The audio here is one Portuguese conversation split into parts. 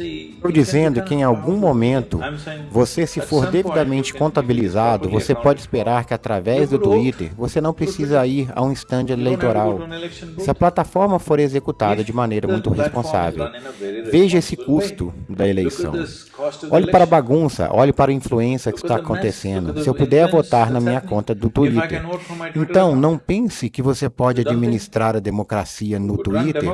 Estou dizendo que em algum momento, você se for devidamente contabilizado, você pode esperar que através do Twitter, você não precisa ir a um stand eleitoral. Se a plataforma for executada de maneira muito responsável, veja esse custo da eleição. Olhe para a bagunça, olhe para a influência que está acontecendo. Se eu puder votar na minha conta do Twitter. Então, não pense que você pode administrar a democracia no Twitter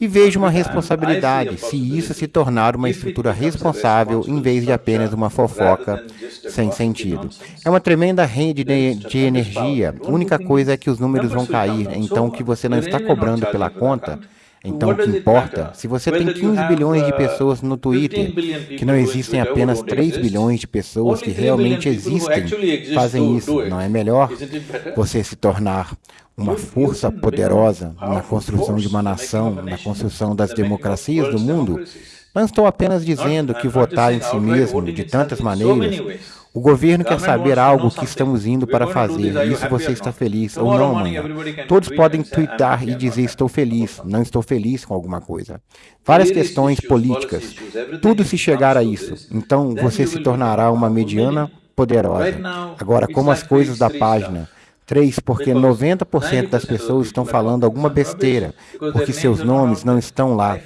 e veja uma responsabilidade. se isso se tornar uma estrutura responsável em vez de apenas uma fofoca sem sentido. É uma tremenda rede de, de energia. A única coisa é que os números vão cair, então o que você não está cobrando pela conta então, o que importa, se você tem 15 bilhões de pessoas no Twitter, que não existem apenas 3 bilhões de pessoas que realmente existem, fazem isso, não é melhor você se tornar uma força poderosa na construção de uma nação, na construção das democracias do mundo? Não estou apenas dizendo que votar em si mesmo de tantas maneiras o governo quer saber algo que estamos indo para fazer. Isso você está feliz ou não, amanhã. Todos podem twittar e dizer estou feliz, não estou feliz com alguma coisa. Várias questões políticas. Tudo se chegar a isso. Então você se tornará uma mediana poderosa. Agora, como as coisas da página 3. Porque 90% das pessoas estão falando alguma besteira, porque seus nomes não estão lá.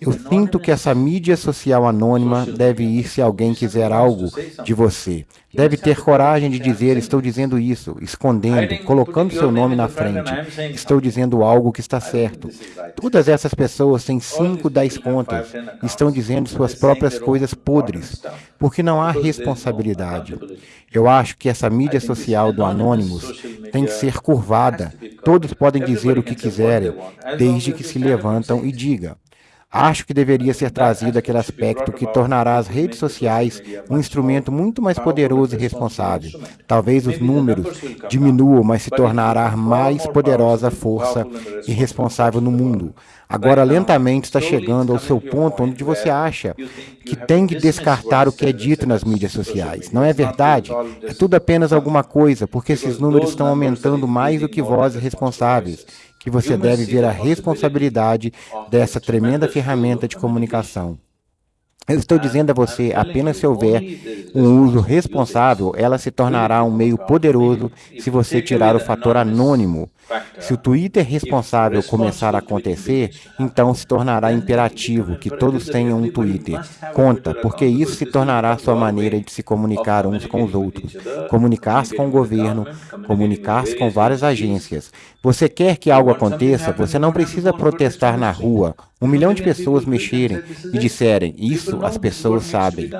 Eu sinto que essa mídia social anônima deve ir se alguém quiser algo de você. Deve ter coragem de dizer, estou dizendo isso, escondendo, colocando seu nome na frente. Estou dizendo algo que está certo. Todas essas pessoas têm 5, 10 contas. Estão dizendo suas próprias coisas podres, porque não há responsabilidade. Eu acho que essa mídia social do Anonymous tem que ser curvada. Todos podem dizer o que quiserem, desde que se levantam e digam. Acho que deveria ser trazido aquele aspecto que tornará as redes sociais um instrumento muito mais poderoso e responsável. Talvez os números diminuam, mas se tornará mais poderosa força e responsável no mundo. Agora, lentamente está chegando ao seu ponto onde você acha que tem que descartar o que é dito nas mídias sociais. Não é verdade? É tudo apenas alguma coisa, porque esses números estão aumentando mais do que vozes responsáveis que você deve ver a responsabilidade dessa tremenda ferramenta de comunicação. Eu estou dizendo a você, apenas se houver um uso responsável, ela se tornará um meio poderoso se você tirar o fator anônimo. Se o Twitter responsável começar a acontecer, então se tornará imperativo que todos tenham um Twitter. Conta, porque isso se tornará sua maneira de se comunicar uns com os outros, comunicar-se com o governo, comunicar-se com várias agências. Você quer que algo aconteça, você não precisa protestar na rua, um milhão de pessoas mexerem e disserem, isso as pessoas sabem.